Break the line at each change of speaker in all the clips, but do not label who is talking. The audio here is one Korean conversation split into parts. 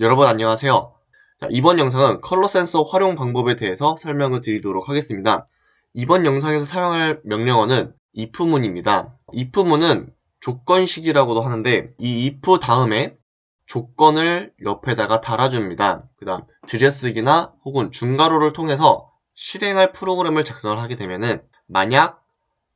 여러분 안녕하세요. 자, 이번 영상은 컬러 센서 활용 방법에 대해서 설명을 드리도록 하겠습니다. 이번 영상에서 사용할 명령어는 if문입니다. if문은 조건식이라고도 하는데 이 if 다음에 조건을 옆에다가 달아줍니다. 그 다음 들여쓰기나 혹은 중괄호를 통해서 실행할 프로그램을 작성을 하게 되면은 만약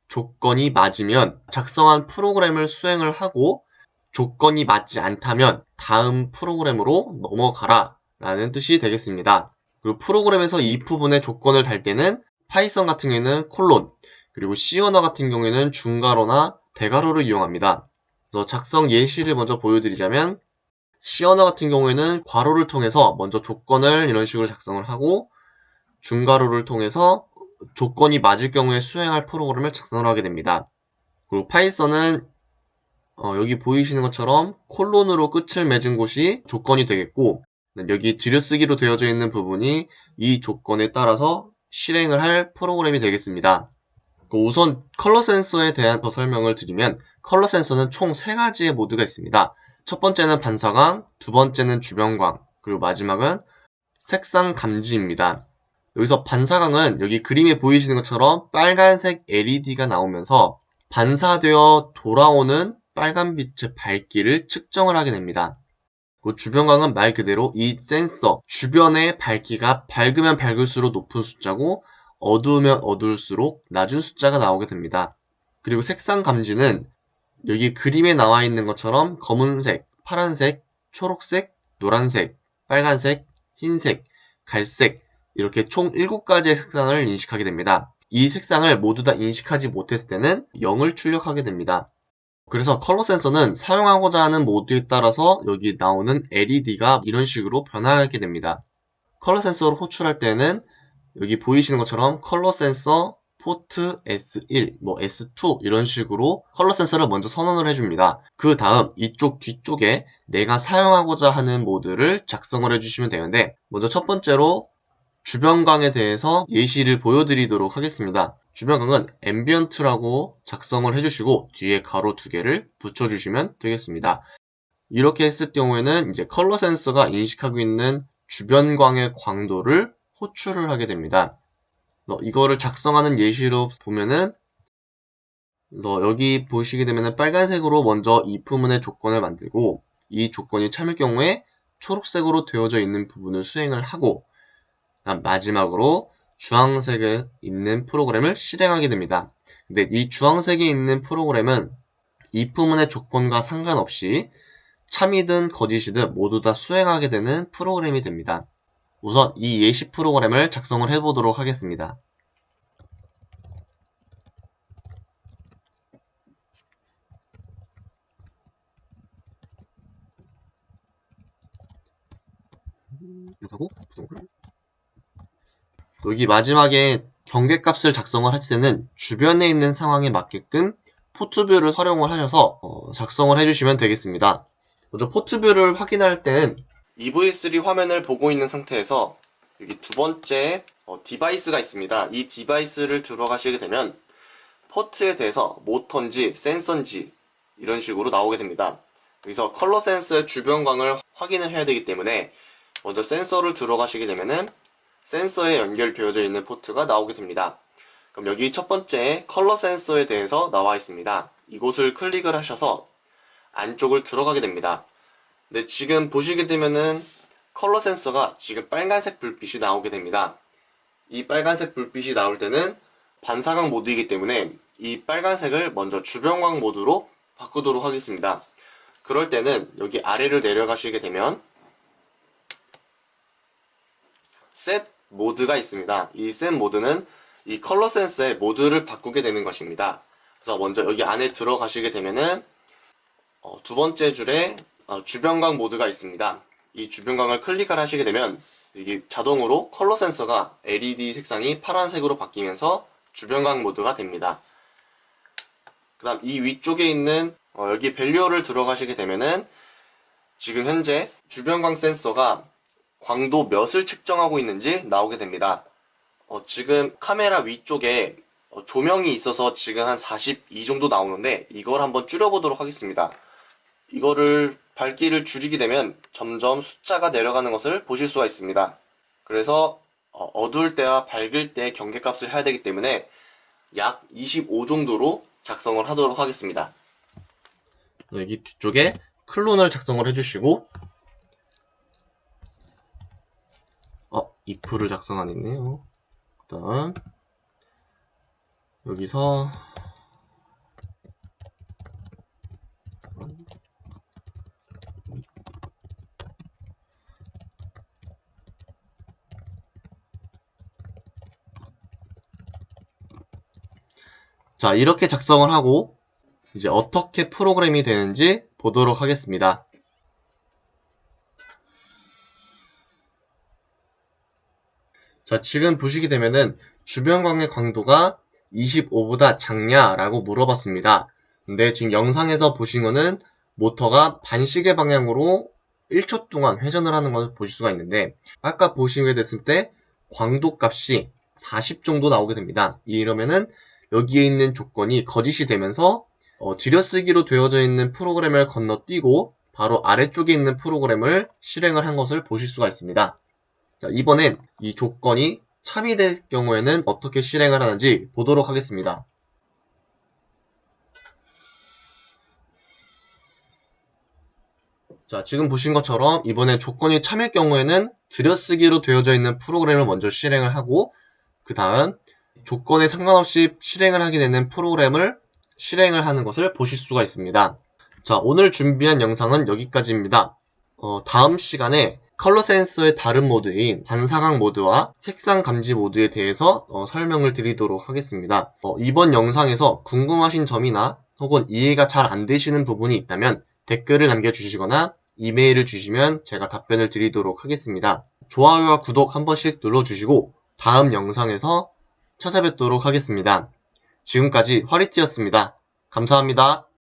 조건이 맞으면 작성한 프로그램을 수행을 하고 조건이 맞지 않다면 다음 프로그램으로 넘어가라 라는 뜻이 되겠습니다. 그리고 프로그램에서 이 부분의 조건을 달 때는 파이썬 같은 경우에는 콜론 그리고 C 언어 같은 경우에는 중괄호나 대괄호를 이용합니다. 그래서 작성 예시를 먼저 보여드리자면 C 언어 같은 경우에는 괄호를 통해서 먼저 조건을 이런 식으로 작성을 하고 중괄호를 통해서 조건이 맞을 경우에 수행할 프로그램을 작성을 하게 됩니다. 그리고 파이썬은 어, 여기 보이시는 것처럼 콜론으로 끝을 맺은 곳이 조건이 되겠고 여기 들여쓰기로 되어져 있는 부분이 이 조건에 따라서 실행을 할 프로그램이 되겠습니다. 그 우선 컬러 센서에 대한 더 설명을 드리면 컬러 센서는 총 세가지의 모드가 있습니다. 첫 번째는 반사광, 두 번째는 주변광, 그리고 마지막은 색상 감지입니다. 여기서 반사광은 여기 그림에 보이시는 것처럼 빨간색 LED가 나오면서 반사되어 돌아오는 빨간빛의 밝기를 측정을 하게 됩니다. 그 주변광은 말 그대로 이 센서 주변의 밝기가 밝으면 밝을수록 높은 숫자고 어두우면 어두울수록 낮은 숫자가 나오게 됩니다. 그리고 색상 감지는 여기 그림에 나와 있는 것처럼 검은색, 파란색, 초록색, 노란색, 빨간색, 흰색, 갈색 이렇게 총 7가지의 색상을 인식하게 됩니다. 이 색상을 모두 다 인식하지 못했을 때는 0을 출력하게 됩니다. 그래서 컬러 센서는 사용하고자 하는 모드에 따라서 여기 나오는 LED가 이런 식으로 변하게 됩니다. 컬러 센서를 호출할 때는 여기 보이시는 것처럼 컬러 센서 포트 S1, 뭐 S2 이런 식으로 컬러 센서를 먼저 선언을 해줍니다. 그 다음 이쪽 뒤쪽에 내가 사용하고자 하는 모드를 작성을 해주시면 되는데 먼저 첫 번째로 주변광에 대해서 예시를 보여드리도록 하겠습니다. 주변광은 ambient라고 작성을 해주시고 뒤에 괄호 두 개를 붙여주시면 되겠습니다. 이렇게 했을 경우에는 이제 컬러 센서가 인식하고 있는 주변광의 광도를 호출을 하게 됩니다. 이거를 작성하는 예시로 보면은 그래서 여기 보시게 되면 빨간색으로 먼저 if문의 조건을 만들고 이 조건이 참일 경우에 초록색으로 되어져 있는 부분을 수행을 하고 마지막으로 주황색에 있는 프로그램을 실행하게 됩니다. 근데 이 주황색에 있는 프로그램은 if문의 조건과 상관없이 참이든 거짓이든 모두 다 수행하게 되는 프로그램이 됩니다. 우선 이 예시 프로그램을 작성을 해보도록 하겠습니다. 이렇게 하고 여기 마지막에 경계값을 작성을 하실 때는 주변에 있는 상황에 맞게끔 Port View를 활용을 하셔서 어, 작성을 해주시면 되겠습니다. 먼저 Port View를 확인할 때는 EV3 화면을 보고 있는 상태에서 여기 두 번째 어, 디바이스가 있습니다. 이 디바이스를 들어가시게 되면 포트에 대해서 모터인지 센서인지 이런 식으로 나오게 됩니다. 여기서 컬러 센서의 주변광을 확인을 해야 되기 때문에 먼저 센서를 들어가시게 되면은 센서에 연결되어져 있는 포트가 나오게 됩니다. 그럼 여기 첫 번째 컬러 센서에 대해서 나와 있습니다. 이곳을 클릭을 하셔서 안쪽을 들어가게 됩니다. 근데 지금 보시게 되면은 컬러 센서가 지금 빨간색 불빛이 나오게 됩니다. 이 빨간색 불빛이 나올 때는 반사광 모드이기 때문에 이 빨간색을 먼저 주변광 모드로 바꾸도록 하겠습니다. 그럴 때는 여기 아래를 내려가시게 되면 set 모드가 있습니다. 이 set 모드는 이 컬러 센서의 모드를 바꾸게 되는 것입니다. 그래서 먼저 여기 안에 들어가시게 되면은 어, 두 번째 줄에 어, 주변광 모드가 있습니다. 이 주변광을 클릭을 하시게 되면 이게 자동으로 컬러 센서가 LED 색상이 파란색으로 바뀌면서 주변광 모드가 됩니다. 그 다음 이 위쪽에 있는 어, 여기 value를 들어가시게 되면은 지금 현재 주변광 센서가 광도 몇을 측정하고 있는지 나오게 됩니다. 어, 지금 카메라 위쪽에 어, 조명이 있어서 지금 한 42 정도 나오는데 이걸 한번 줄여보도록 하겠습니다. 이거를 밝기를 줄이게 되면 점점 숫자가 내려가는 것을 보실 수가 있습니다. 그래서 어, 어두울 때와 밝을 때 경계값을 해야 되기 때문에 약 25 정도로 작성을 하도록 하겠습니다. 여기 뒤쪽에 클론을 작성을 해주시고 어, if를 작성 안 했네요. 일단 여기서 자, 이렇게 작성을 하고 이제 어떻게 프로그램이 되는지 보도록 하겠습니다. 자, 지금 보시게 되면은 주변광의 광도가 25보다 작냐라고 물어봤습니다. 근데 지금 영상에서 보신 거는 모터가 반시계 방향으로 1초 동안 회전을 하는 것을 보실 수가 있는데 아까 보시게 됐을 때 광도 값이 40 정도 나오게 됩니다. 이러면은 여기에 있는 조건이 거짓이 되면서 어, 들여쓰기로 되어져 있는 프로그램을 건너뛰고 바로 아래쪽에 있는 프로그램을 실행을 한 것을 보실 수가 있습니다. 자, 이번엔 이 조건이 참이될 경우에는 어떻게 실행을 하는지 보도록 하겠습니다. 자, 지금 보신 것처럼 이번에 조건이 참일 경우에는 들여쓰기로 되어져 있는 프로그램을 먼저 실행을 하고 그 다음 조건에 상관없이 실행을 하게 되는 프로그램을 실행을 하는 것을 보실 수가 있습니다. 자, 오늘 준비한 영상은 여기까지입니다. 어, 다음 시간에 컬러 센서의 다른 모드인 반사각 모드와 색상 감지 모드에 대해서 어, 설명을 드리도록 하겠습니다. 어, 이번 영상에서 궁금하신 점이나 혹은 이해가 잘 안 되시는 부분이 있다면 댓글을 남겨주시거나 이메일을 주시면 제가 답변을 드리도록 하겠습니다. 좋아요와 구독 한 번씩 눌러주시고 다음 영상에서 찾아뵙도록 하겠습니다. 지금까지 화리티였습니다. 감사합니다.